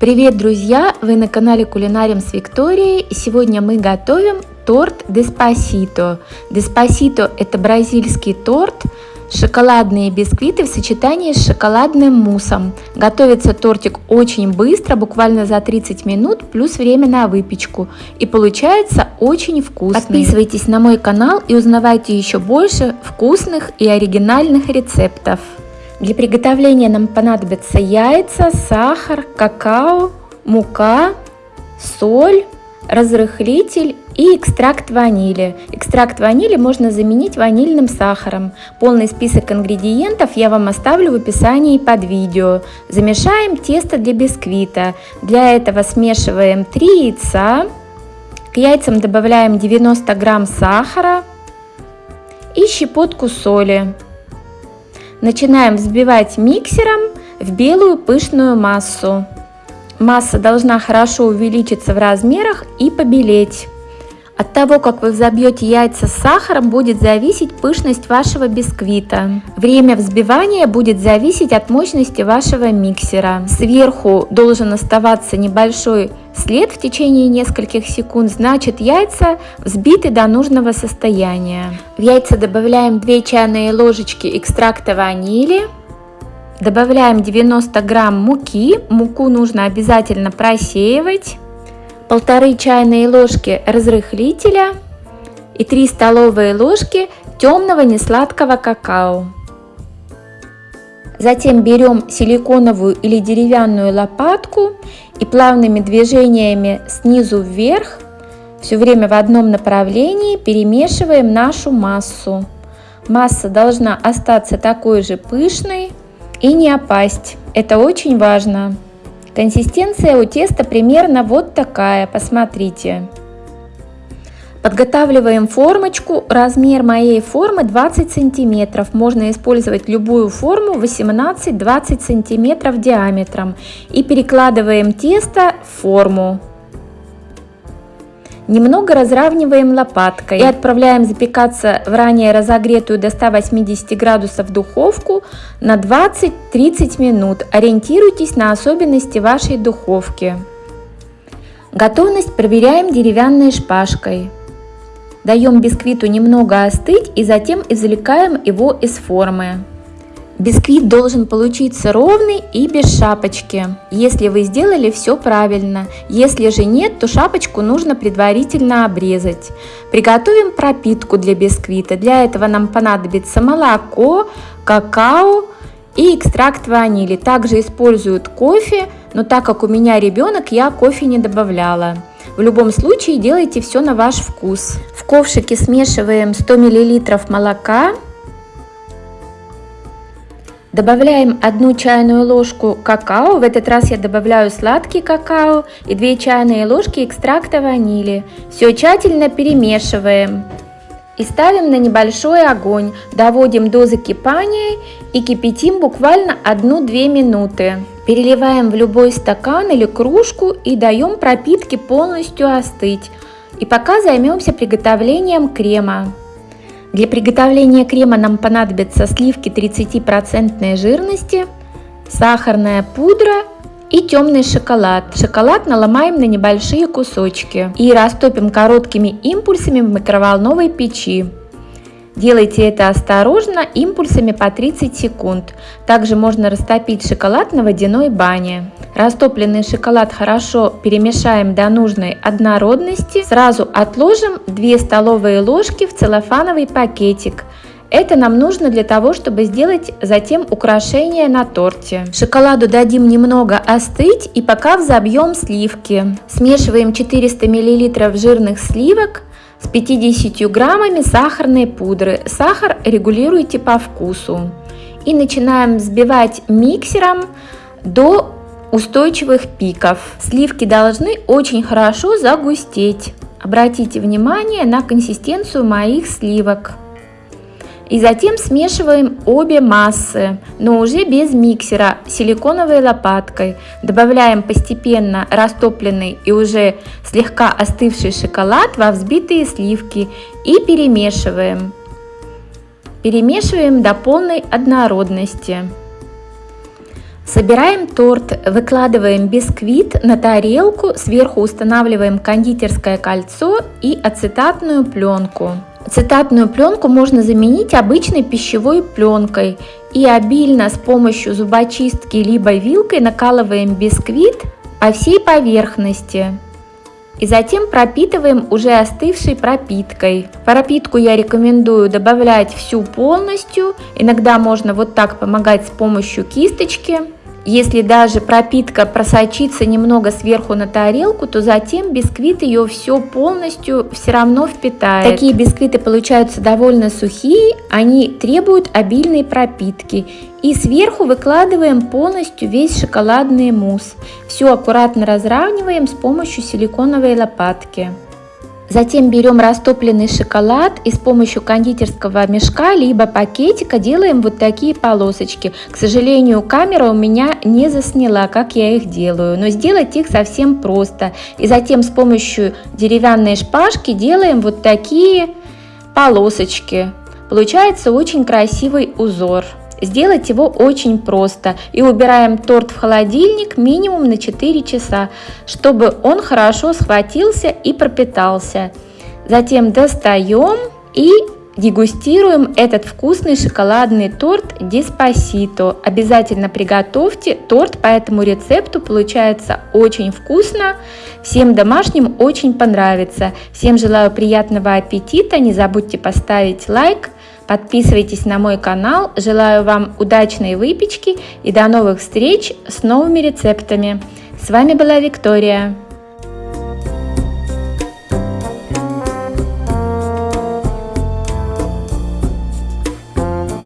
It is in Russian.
Привет, друзья! Вы на канале Кулинарим с Викторией. Сегодня мы готовим торт Деспасито. Деспасито – это бразильский торт, шоколадные бисквиты в сочетании с шоколадным муссом. Готовится тортик очень быстро, буквально за 30 минут, плюс время на выпечку. И получается очень вкусно. Подписывайтесь на мой канал и узнавайте еще больше вкусных и оригинальных рецептов. Для приготовления нам понадобятся яйца, сахар, какао, мука, соль, разрыхлитель и экстракт ванили. Экстракт ванили можно заменить ванильным сахаром. Полный список ингредиентов я вам оставлю в описании под видео. Замешаем тесто для бисквита. Для этого смешиваем 3 яйца. К яйцам добавляем 90 грамм сахара и щепотку соли. Начинаем взбивать миксером в белую пышную массу. Масса должна хорошо увеличиться в размерах и побелеть. От того, как вы взобьете яйца с сахаром, будет зависеть пышность вашего бисквита. Время взбивания будет зависеть от мощности вашего миксера. Сверху должен оставаться небольшой след в течение нескольких секунд, значит яйца взбиты до нужного состояния. В яйца добавляем 2 чайные ложечки экстракта ванили. Добавляем 90 грамм муки. Муку нужно обязательно просеивать полторы чайные ложки разрыхлителя и 3 столовые ложки темного несладкого какао. Затем берем силиконовую или деревянную лопатку и плавными движениями снизу вверх все время в одном направлении перемешиваем нашу массу. Масса должна остаться такой же пышной и не опасть. Это очень важно. Консистенция у теста примерно вот такая, посмотрите. Подготавливаем формочку. Размер моей формы 20 сантиметров. Можно использовать любую форму 18-20 сантиметров диаметром. И перекладываем тесто в форму. Немного разравниваем лопаткой и отправляем запекаться в ранее разогретую до 180 градусов духовку на 20-30 минут. Ориентируйтесь на особенности вашей духовки. Готовность проверяем деревянной шпажкой. Даем бисквиту немного остыть и затем извлекаем его из формы. Бисквит должен получиться ровный и без шапочки, если вы сделали все правильно. Если же нет, то шапочку нужно предварительно обрезать. Приготовим пропитку для бисквита. Для этого нам понадобится молоко, какао и экстракт ванили. Также используют кофе, но так как у меня ребенок, я кофе не добавляла. В любом случае делайте все на ваш вкус. В ковшике смешиваем 100 мл молока, Добавляем одну чайную ложку какао, в этот раз я добавляю сладкий какао и 2 чайные ложки экстракта ванили. Все тщательно перемешиваем и ставим на небольшой огонь, доводим до закипания и кипятим буквально 1-2 минуты. Переливаем в любой стакан или кружку и даем пропитке полностью остыть. И пока займемся приготовлением крема. Для приготовления крема нам понадобятся сливки 30% жирности, сахарная пудра и темный шоколад. Шоколад наломаем на небольшие кусочки и растопим короткими импульсами в микроволновой печи. Делайте это осторожно, импульсами по 30 секунд. Также можно растопить шоколад на водяной бане. Растопленный шоколад хорошо перемешаем до нужной однородности. Сразу отложим 2 столовые ложки в целлофановый пакетик. Это нам нужно для того, чтобы сделать затем украшение на торте. Шоколаду дадим немного остыть и пока взобьем сливки. Смешиваем 400 мл жирных сливок с 50 граммами сахарной пудры. Сахар регулируйте по вкусу. И начинаем взбивать миксером до устойчивых пиков. Сливки должны очень хорошо загустеть. Обратите внимание на консистенцию моих сливок. И затем смешиваем обе массы, но уже без миксера, силиконовой лопаткой. Добавляем постепенно растопленный и уже слегка остывший шоколад во взбитые сливки и перемешиваем. Перемешиваем до полной однородности. Собираем торт, выкладываем бисквит на тарелку, сверху устанавливаем кондитерское кольцо и ацетатную пленку. Ацетатную пленку можно заменить обычной пищевой пленкой и обильно с помощью зубочистки либо вилкой накалываем бисквит по всей поверхности. И затем пропитываем уже остывшей пропиткой. Пропитку я рекомендую добавлять всю полностью. Иногда можно вот так помогать с помощью кисточки. Если даже пропитка просочится немного сверху на тарелку, то затем бисквит ее все полностью все равно впитает. Такие бисквиты получаются довольно сухие, они требуют обильной пропитки. И сверху выкладываем полностью весь шоколадный мусс. Все аккуратно разравниваем с помощью силиконовой лопатки. Затем берем растопленный шоколад и с помощью кондитерского мешка либо пакетика делаем вот такие полосочки. К сожалению, камера у меня не засняла, как я их делаю, но сделать их совсем просто. И затем с помощью деревянной шпажки делаем вот такие полосочки. Получается очень красивый узор. Сделать его очень просто. И убираем торт в холодильник минимум на 4 часа, чтобы он хорошо схватился и пропитался. Затем достаем и дегустируем этот вкусный шоколадный торт Деспасито. Обязательно приготовьте торт по этому рецепту, получается очень вкусно. Всем домашним очень понравится. Всем желаю приятного аппетита, не забудьте поставить лайк. Подписывайтесь на мой канал. Желаю вам удачной выпечки и до новых встреч с новыми рецептами. С вами была Виктория.